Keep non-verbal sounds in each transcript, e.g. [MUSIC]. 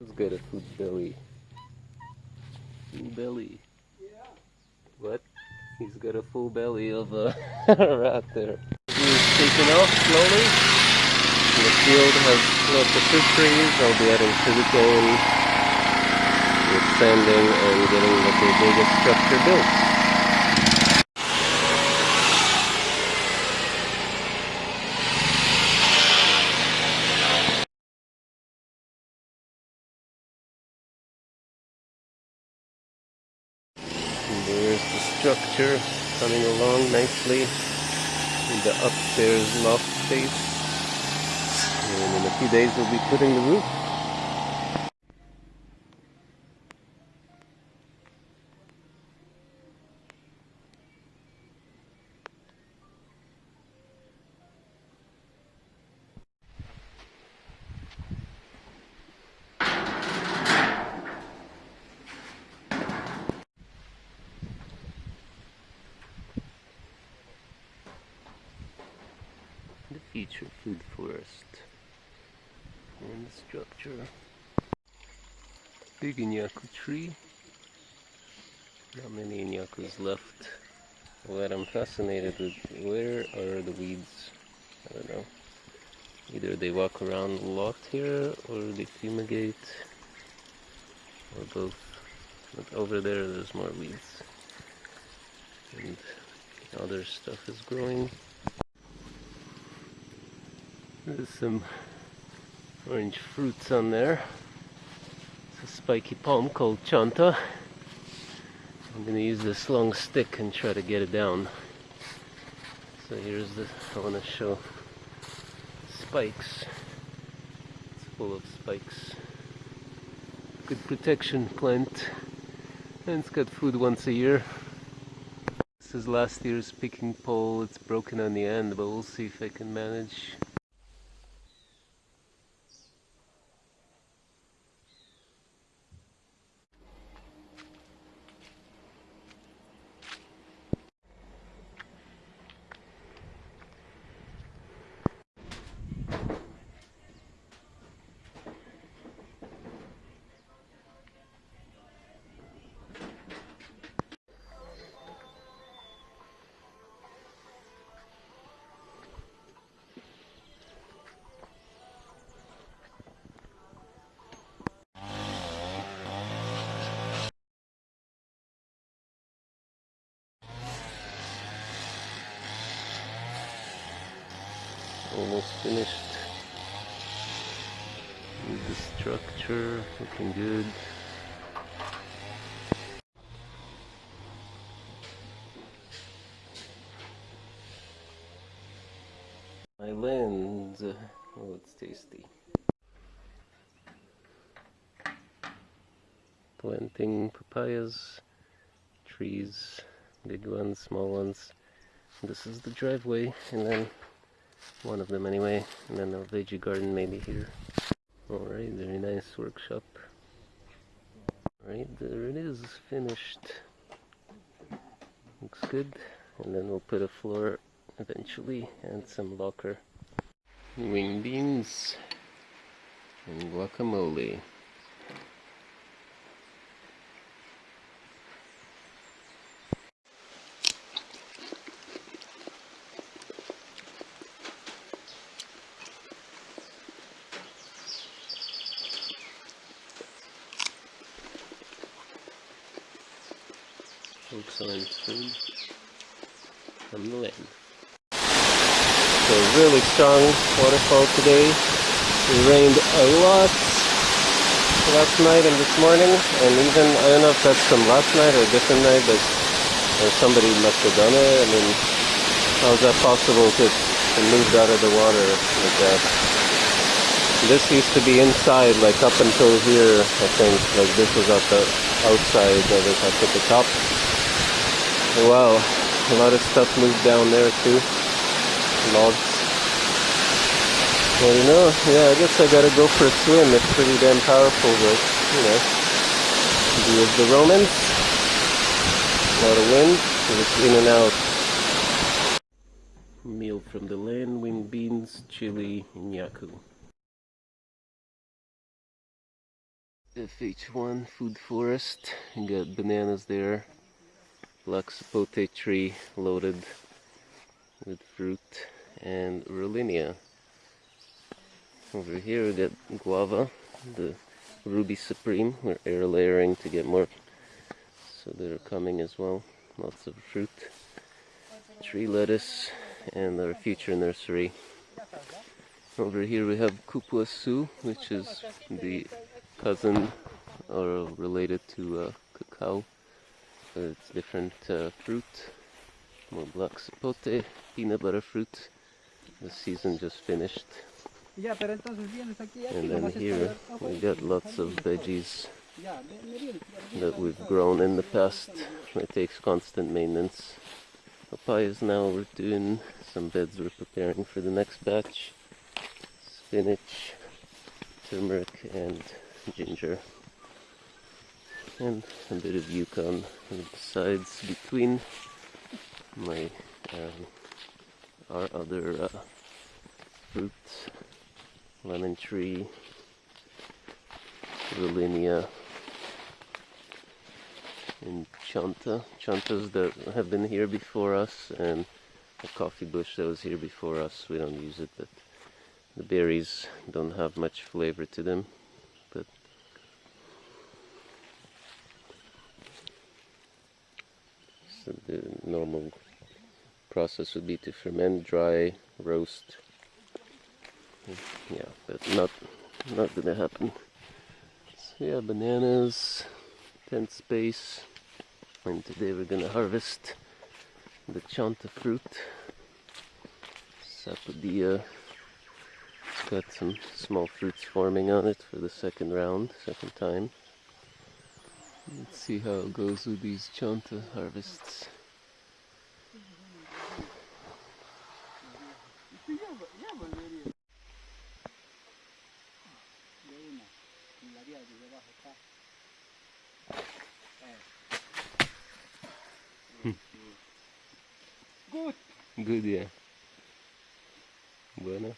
Who's got a food belly? Full belly. Yeah. What? He's got a full belly of uh, [LAUGHS] rat there. He's taking off slowly. The field has lots of fruit trees. I'll be adding sugarcane with sanding and getting the biggest structure built. There's the structure coming along nicely in the upstairs loft space. And in a few days we'll be putting the roof. The future food forest and the structure. Big inyaku tree. Not many inyakus left. What I'm fascinated with, where are the weeds? I don't know. Either they walk around a lot here or they fumigate or both. But over there there's more weeds. And other stuff is growing. There's some orange fruits on there. It's a spiky palm called chanta. I'm gonna use this long stick and try to get it down. So here's the, I wanna show spikes. It's full of spikes. Good protection plant. And it's got food once a year. This is last year's picking pole. It's broken on the end, but we'll see if I can manage. Almost finished. With the structure looking good. My lens. Oh it's tasty. Planting papayas trees big ones small ones. This is the driveway and then one of them anyway and then a veggie garden maybe here. Alright very nice workshop. Alright there it is finished. Looks good. And then we'll put a floor eventually and some locker wing beans and guacamole excellent food from the. So really strong waterfall today. It rained a lot last night and this morning and even, I don't know if that's from last night or a different night, but or somebody must have done it. I mean, how is that possible to, to move out of the water like that? This used to be inside, like up until here, I think. Like this was at the outside of it, up at the top. Wow, a lot of stuff moved down there too. Logs. Well, you know, yeah, I guess I gotta go for a swim. It's pretty damn powerful, but, you know. View of the Romans. A lot of wind, so it's in and out. Meal from the land, wing beans, chili, and yaku. FH1 food forest. Got bananas there. Black sapote tree loaded with fruit and Rollinia. Over here we got guava, the ruby supreme. We're air layering to get more, so they're coming as well. Lots of fruit, tree lettuce, and our future nursery. Over here we have Kupuasu, which is the cousin or related to uh, cacao. Uh, It's different uh, fruit. More black sapote, peanut butter fruit. The season just finished. Ya, pero entonces vienes aquí, aquí And then here we got lots of veggies Ya, me- me vienes, ya, that we've grown in the past. It takes constant maintenance. Papayas now we're doing some beds we're preparing for the next batch. Spinach, turmeric and ginger. And a bit of yukon on the sides between my um, our other uh, fruits, lemon tree, Rollinia, and chanta. Chantas that have been here before us, and a coffee bush that was here before us. We don't use it, but the berries don't have much flavor to them. So uh, the normal process would be to ferment, dry, roast. Yeah, but not not gonna happen. So yeah, bananas, tent space, and today we're gonna harvest the chanta fruit. Sapodilla. It's got some small fruits forming on it for the second round, second time. Let's see how it goes with these chanta harvests. de una, en la vía de debajo está. Good. Good, yeah. Bueno.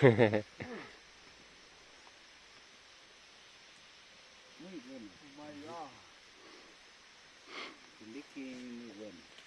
Muy bueno. Oh God. El líquido muy bueno.